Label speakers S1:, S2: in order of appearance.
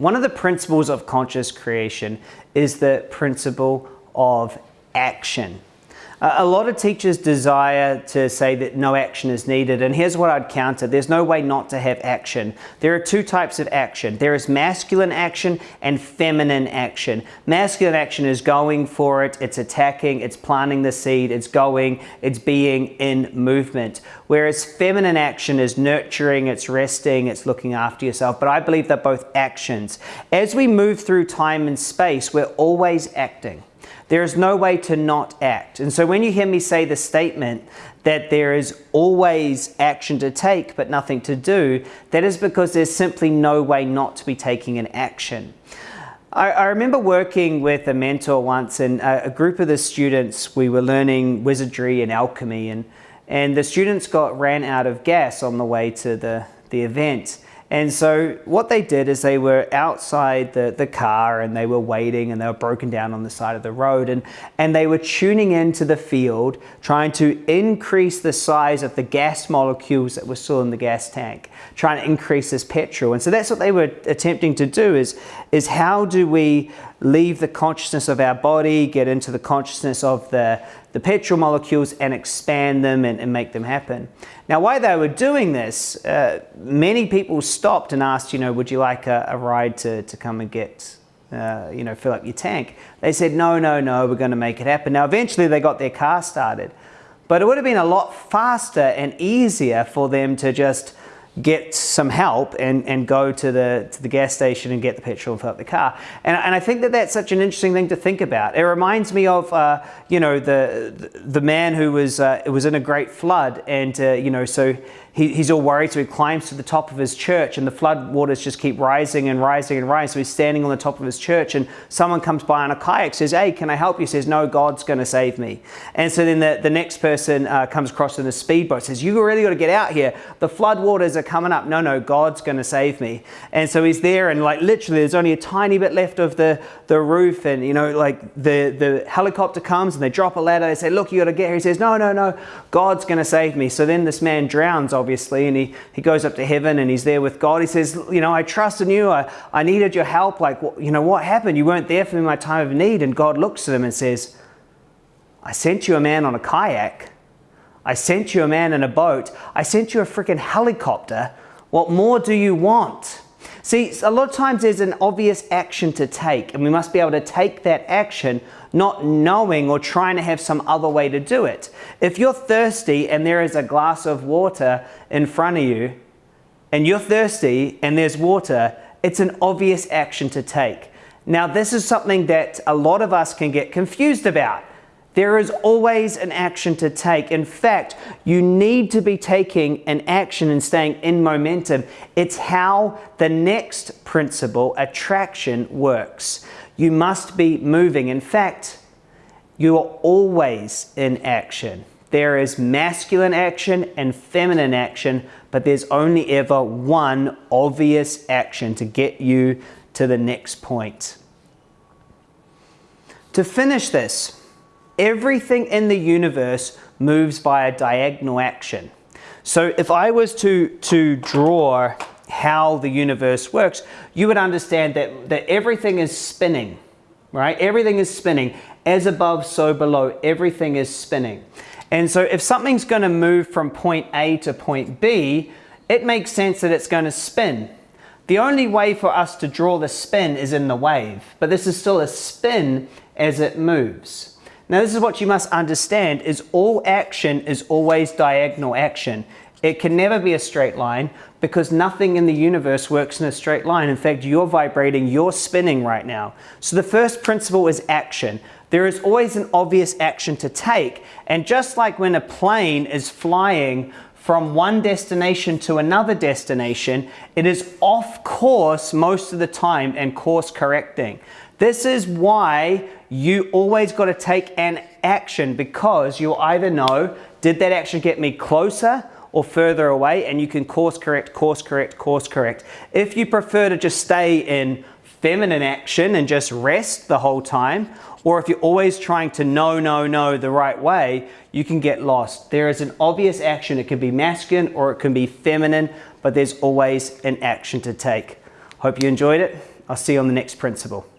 S1: One of the principles of conscious creation is the principle of action. A lot of teachers desire to say that no action is needed, and here's what I'd counter. There's no way not to have action. There are two types of action. There is masculine action and feminine action. Masculine action is going for it, it's attacking, it's planting the seed, it's going, it's being in movement. Whereas feminine action is nurturing, it's resting, it's looking after yourself. But I believe they're both actions. As we move through time and space, we're always acting. There is no way to not act. And so when you hear me say the statement that there is always action to take but nothing to do, that is because there's simply no way not to be taking an action. I, remember working with a mentor once and a, a group of the students, we were learning wizardry and alchemy and, and the students got ran out of gas on the way to the, the event. And so what they did is they were outside the, the car and they were waiting and they were broken down on the side of the road and, and they were tuning into the field trying to increase the size of the gas molecules that were still in the gas tank, trying to increase this petrol. And so that's what they were attempting to do is, is how do we leave the consciousness of our body, get into the consciousness of the, the petrol molecules and expand them and, and make them happen. Now, while they were doing this, uh, many people stopped and asked, you know, would you like a, a ride to, to come and get, uh, you know, fill up your tank? They said, no, no, no, we're going to make it happen. Now, eventually they got their car started, but it would have been a lot faster and easier for them to just get some help and, and go to the, to the gas station and get the petrol and fill up the car. And, and I think that that's such an interesting thing to think about. It reminds me of, uh, you know, the, the man who was, uh, was in a great flood and, uh, you know, so he, he's all worried, so he climbs to the top of his church and the flood waters just keep rising and rising and rising. So he's standing on the top of his church and someone comes by on a kayak, says, hey, can I help you? Says, no, God's going to save me. And so then the, the next person uh, comes across in a speedboat, says, you really got to get out here. The flood waters are coming up. No, no, God's going to save me. And so he's there and like literally there's only a tiny bit left of the, the roof and you know, like the, the helicopter comes and they drop a ladder. They say, look, you got to get here. He says, no, no, no, God's going to save me. So then this man drowns obviously, and he, he goes up to heaven and he's there with God. He says, you know, I trust in you. I, I needed your help. Like, you know, what happened? You weren't there for me in my time of need. And God looks at him and says, I sent you a man on a kayak. I sent you a man in a boat. I sent you a freaking helicopter. What more do you want? See, a lot of times there's an obvious action to take, and we must be able to take that action not knowing or trying to have some other way to do it. If you're thirsty and there is a glass of water in front of you, and you're thirsty and there's water, it's an obvious action to take. Now, this is something that a lot of us can get confused about. There is always an action to take. In fact, you need to be taking an action and staying in momentum. It's how the next principle, attraction, works. You must be moving. In fact, you are always in action. There is masculine action and feminine action, but there's only ever one obvious action to get you to the next point. To finish this, everything in the universe moves by a diagonal action. So if I was to, to draw how the universe works, you would understand that, that everything is spinning, right? Everything is spinning. As above, so below. Everything is spinning. And so if something's going to move from point A to point B, it makes sense that it's going to spin. The only way for us to draw the spin is in the wave, but this is still a spin as it moves. Now this is what you must understand is all action is always diagonal action. It can never be a straight line because nothing in the universe works in a straight line. In fact, you're vibrating, you're spinning right now. So the first principle is action. There is always an obvious action to take. And just like when a plane is flying from one destination to another destination, it is off course most of the time and course correcting. This is why you always got to take an action because you'll either know, did that action get me closer or further away and you can course correct, course correct, course correct. If you prefer to just stay in feminine action and just rest the whole time, or if you're always trying to know, know, know the right way, you can get lost. There is an obvious action. It can be masculine or it can be feminine, but there's always an action to take. Hope you enjoyed it. I'll see you on the next principle.